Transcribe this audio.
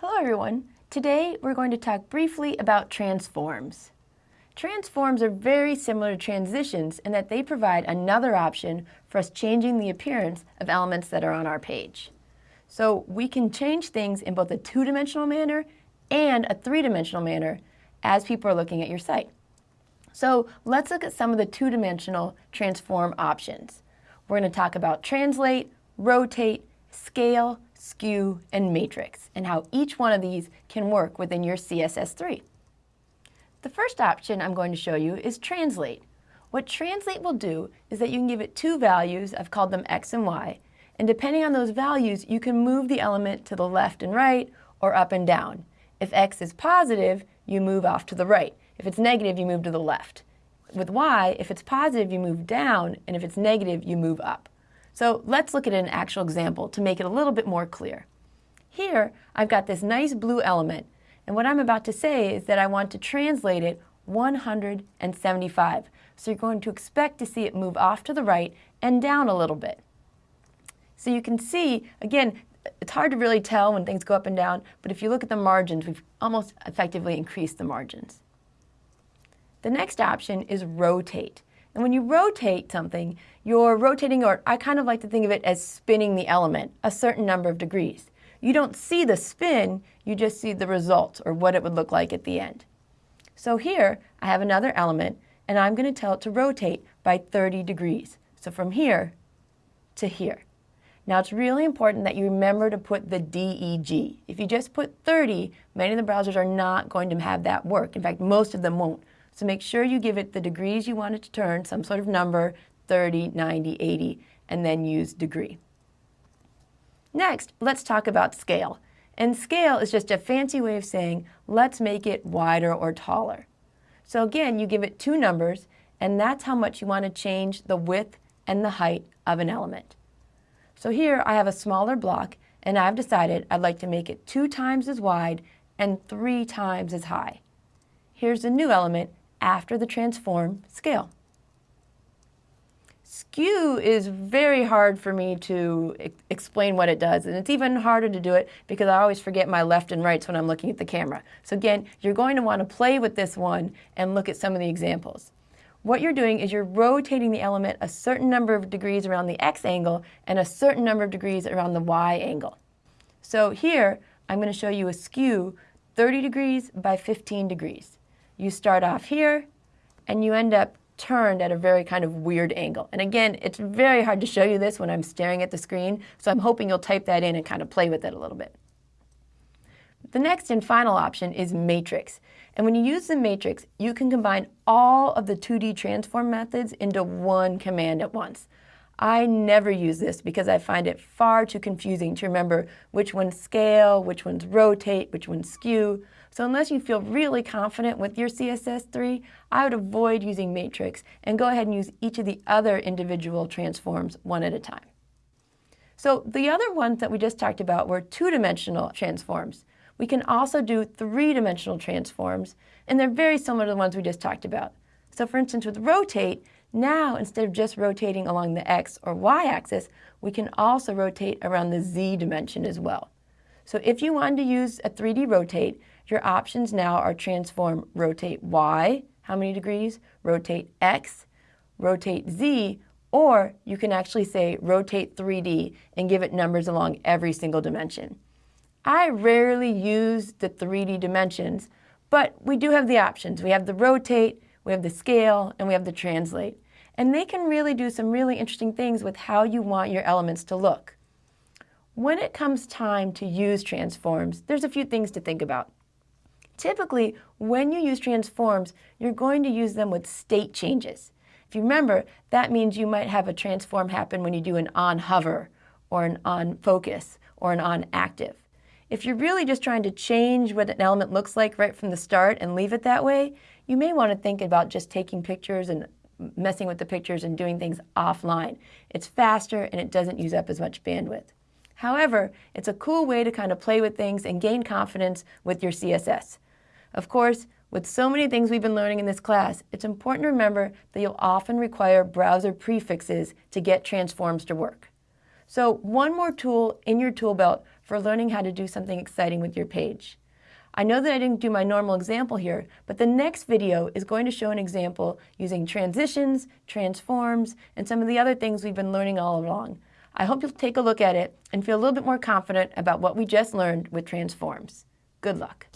Hello everyone. Today we're going to talk briefly about transforms. Transforms are very similar to transitions in that they provide another option for us changing the appearance of elements that are on our page. So we can change things in both a two-dimensional manner and a three-dimensional manner as people are looking at your site. So let's look at some of the two-dimensional transform options. We're going to talk about translate, rotate, scale, skew, and matrix, and how each one of these can work within your CSS3. The first option I'm going to show you is translate. What translate will do is that you can give it two values, I've called them x and y, and depending on those values, you can move the element to the left and right or up and down. If x is positive, you move off to the right. If it's negative, you move to the left. With y, if it's positive, you move down, and if it's negative, you move up. So let's look at an actual example to make it a little bit more clear. Here, I've got this nice blue element, and what I'm about to say is that I want to translate it 175. So you're going to expect to see it move off to the right and down a little bit. So you can see, again, it's hard to really tell when things go up and down, but if you look at the margins, we've almost effectively increased the margins. The next option is rotate. And when you rotate something, you're rotating, or I kind of like to think of it as spinning the element a certain number of degrees. You don't see the spin, you just see the result, or what it would look like at the end. So here, I have another element, and I'm going to tell it to rotate by 30 degrees. So from here to here. Now it's really important that you remember to put the DEG. If you just put 30, many of the browsers are not going to have that work. In fact, most of them won't. So make sure you give it the degrees you want it to turn, some sort of number, 30, 90, 80, and then use degree. Next, let's talk about scale. And scale is just a fancy way of saying, let's make it wider or taller. So again, you give it two numbers, and that's how much you want to change the width and the height of an element. So here I have a smaller block and I've decided I'd like to make it two times as wide and three times as high. Here's the new element after the transform scale. Skew is very hard for me to explain what it does, and it's even harder to do it because I always forget my left and rights when I'm looking at the camera. So again, you're going to want to play with this one and look at some of the examples what you're doing is you're rotating the element a certain number of degrees around the x angle and a certain number of degrees around the y angle. So here, I'm going to show you a skew 30 degrees by 15 degrees. You start off here, and you end up turned at a very kind of weird angle. And again, it's very hard to show you this when I'm staring at the screen, so I'm hoping you'll type that in and kind of play with it a little bit. The next and final option is matrix. And when you use the matrix, you can combine all of the 2D transform methods into one command at once. I never use this because I find it far too confusing to remember which ones scale, which ones rotate, which ones skew. So unless you feel really confident with your CSS3, I would avoid using matrix and go ahead and use each of the other individual transforms one at a time. So the other ones that we just talked about were two-dimensional transforms. We can also do three-dimensional transforms, and they're very similar to the ones we just talked about. So for instance, with rotate, now instead of just rotating along the x or y axis, we can also rotate around the z dimension as well. So if you wanted to use a 3D rotate, your options now are transform rotate y, how many degrees, rotate x, rotate z, or you can actually say rotate 3D and give it numbers along every single dimension. I rarely use the 3D dimensions, but we do have the options. We have the rotate, we have the scale, and we have the translate. And they can really do some really interesting things with how you want your elements to look. When it comes time to use transforms, there's a few things to think about. Typically, when you use transforms, you're going to use them with state changes. If you remember, that means you might have a transform happen when you do an on hover, or an on focus, or an on active. If you're really just trying to change what an element looks like right from the start and leave it that way, you may want to think about just taking pictures and messing with the pictures and doing things offline. It's faster and it doesn't use up as much bandwidth. However, it's a cool way to kind of play with things and gain confidence with your CSS. Of course, with so many things we've been learning in this class, it's important to remember that you'll often require browser prefixes to get transforms to work. So one more tool in your tool belt for learning how to do something exciting with your page. I know that I didn't do my normal example here, but the next video is going to show an example using transitions, transforms, and some of the other things we've been learning all along. I hope you'll take a look at it and feel a little bit more confident about what we just learned with transforms. Good luck.